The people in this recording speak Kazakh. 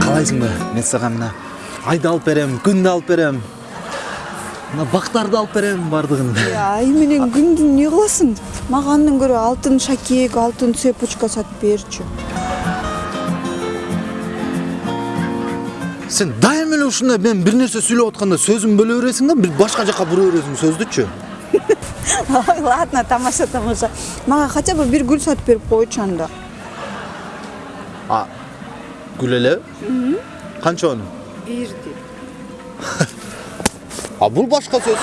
каалайсыңбы мен сага мына айды алып берем күндү алып берем. Мына бактарды алып берем баардыгын ай менен күндү эмне кыласың мага андан көрө алтын шакек алтын цепочка сатып берчү сен дайыма эле ушундай мен бир нерсе сүйлөп атканда сөзүңдү бөлө бересиң да бир башка жака бура бересиң сөздүчү ой ладно тамаша тамаша мага хотя бы бир гүл сатып берип койчу анда а гүл элеби канчонун бирди а бул башка сөз